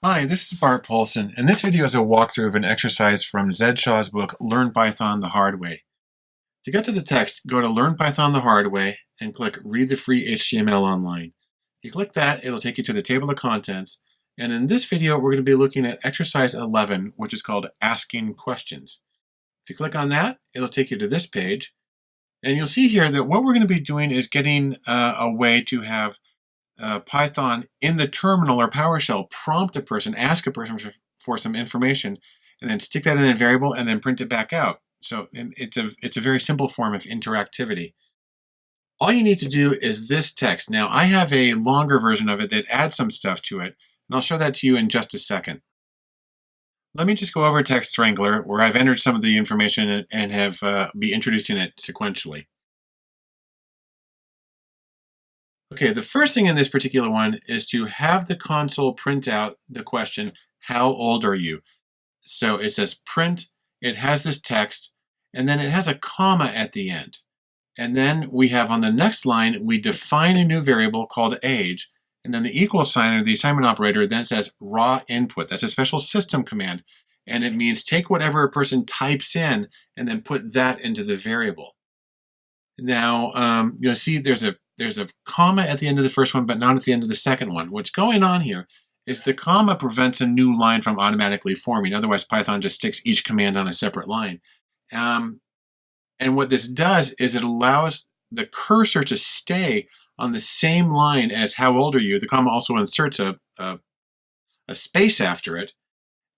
Hi, this is Bart Poulson, and this video is a walkthrough of an exercise from Zed Shaw's book, Learn Python the Hard Way. To get to the text, go to Learn Python the Hard Way and click Read the Free HTML Online. If you click that, it'll take you to the table of contents, and in this video we're going to be looking at exercise 11, which is called Asking Questions. If you click on that, it'll take you to this page, and you'll see here that what we're going to be doing is getting uh, a way to have uh, Python in the terminal or PowerShell prompt a person, ask a person for, for, some information, and then stick that in a variable and then print it back out. So it's a, it's a very simple form of interactivity. All you need to do is this text. Now I have a longer version of it that adds some stuff to it, and I'll show that to you in just a second. Let me just go over Text Wrangler where I've entered some of the information and have uh, be introducing it sequentially. Okay, the first thing in this particular one is to have the console print out the question, how old are you? So it says print, it has this text, and then it has a comma at the end. And then we have on the next line, we define a new variable called age, and then the equal sign or the assignment operator then says raw input. That's a special system command. And it means take whatever a person types in and then put that into the variable. Now, um, you'll see there's a there's a comma at the end of the first one, but not at the end of the second one. What's going on here is the comma prevents a new line from automatically forming. Otherwise, Python just sticks each command on a separate line. Um, and what this does is it allows the cursor to stay on the same line as how old are you. The comma also inserts a, a, a space after it.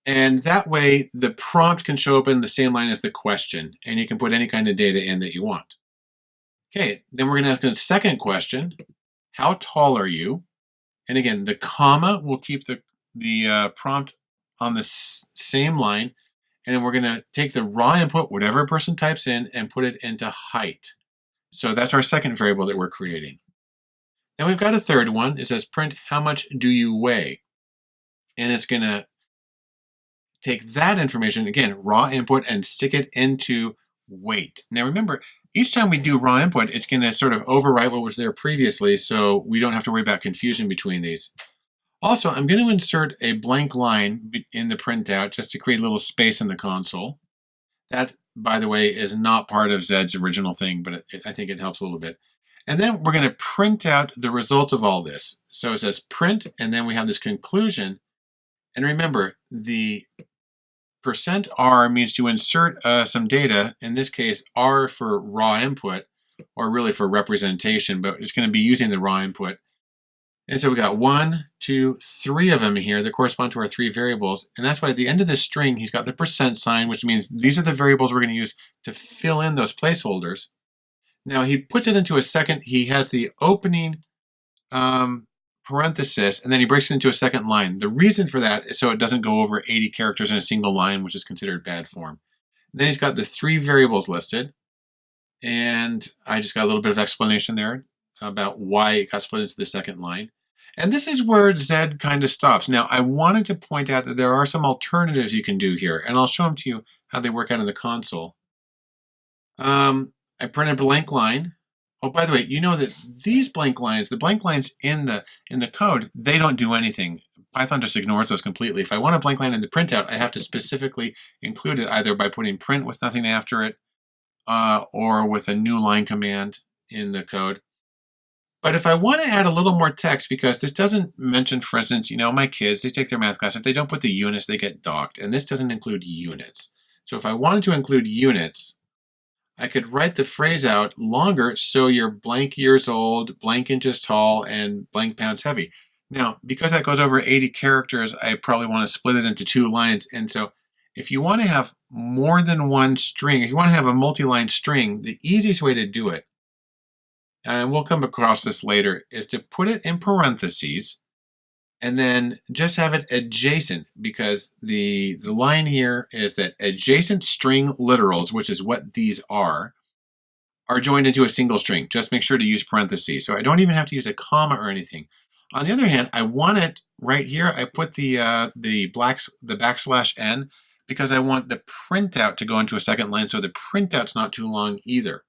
And that way, the prompt can show up in the same line as the question, and you can put any kind of data in that you want. Okay, then we're going to ask a second question. How tall are you? And again, the comma will keep the, the uh, prompt on the same line. And then we're going to take the raw input, whatever person types in, and put it into height. So that's our second variable that we're creating. Then we've got a third one. It says print how much do you weigh? And it's going to take that information, again, raw input, and stick it into weight. Now remember, each time we do raw input, it's going to sort of overwrite what was there previously, so we don't have to worry about confusion between these. Also, I'm going to insert a blank line in the printout just to create a little space in the console. That, by the way, is not part of Zed's original thing, but it, it, I think it helps a little bit. And then we're going to print out the results of all this. So it says print, and then we have this conclusion. And remember, the Percent %R means to insert uh, some data, in this case R for raw input, or really for representation, but it's going to be using the raw input. And so we got one, two, three of them here that correspond to our three variables. And that's why at the end of this string, he's got the percent sign, which means these are the variables we're going to use to fill in those placeholders. Now he puts it into a second, he has the opening um, parenthesis, and then he breaks it into a second line. The reason for that is so it doesn't go over 80 characters in a single line, which is considered bad form. then he's got the three variables listed, and I just got a little bit of explanation there about why it got split into the second line. And this is where Zed kind of stops. Now, I wanted to point out that there are some alternatives you can do here, and I'll show them to you how they work out in the console. Um, I print a blank line, Oh, by the way, you know that these blank lines, the blank lines in the in the code, they don't do anything. Python just ignores those completely. If I want a blank line in the printout, I have to specifically include it either by putting print with nothing after it uh, or with a new line command in the code. But if I want to add a little more text, because this doesn't mention, for instance, you know, my kids, they take their math class. If they don't put the units, they get docked. And this doesn't include units. So if I wanted to include units, I could write the phrase out longer so you're blank years old, blank inches tall, and blank pounds heavy. Now, because that goes over 80 characters, I probably want to split it into two lines. And so if you want to have more than one string, if you want to have a multi-line string, the easiest way to do it, and we'll come across this later, is to put it in parentheses and then just have it adjacent because the, the line here is that adjacent string literals, which is what these are, are joined into a single string. Just make sure to use parentheses. So I don't even have to use a comma or anything. On the other hand, I want it right here. I put the uh, the blacks the backslash n because I want the printout to go into a second line so the printout's not too long either.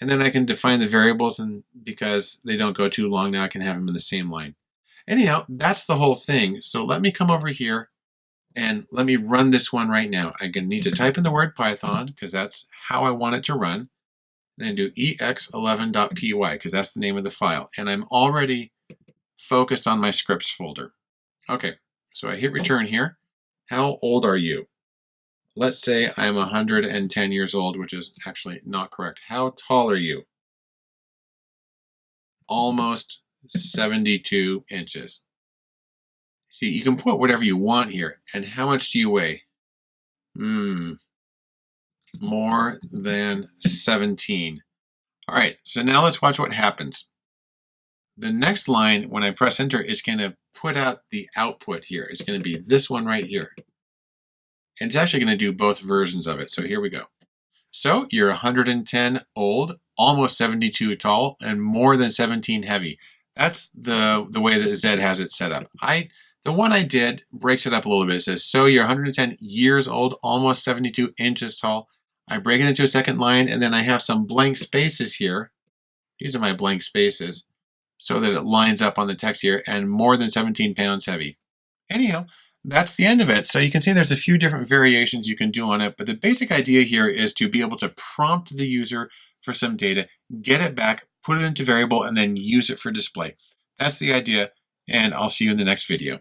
And then I can define the variables and because they don't go too long now I can have them in the same line. Anyhow, that's the whole thing. So let me come over here and let me run this one right now. I need to type in the word Python because that's how I want it to run. Then do ex11.py because that's the name of the file. And I'm already focused on my scripts folder. Okay, so I hit return here. How old are you? Let's say I'm 110 years old, which is actually not correct. How tall are you? Almost 72 inches. See, you can put whatever you want here. And how much do you weigh? Hmm, more than 17. All right, so now let's watch what happens. The next line, when I press enter, is going to put out the output here. It's going to be this one right here. And it's actually going to do both versions of it. So here we go. So you're 110 old, almost 72 tall, and more than 17 heavy. That's the, the way that Zed has it set up. I The one I did breaks it up a little bit. It says, so you're 110 years old, almost 72 inches tall. I break it into a second line, and then I have some blank spaces here. These are my blank spaces so that it lines up on the text here and more than 17 pounds heavy. Anyhow, that's the end of it. So you can see there's a few different variations you can do on it, but the basic idea here is to be able to prompt the user for some data, get it back, put it into variable, and then use it for display. That's the idea, and I'll see you in the next video.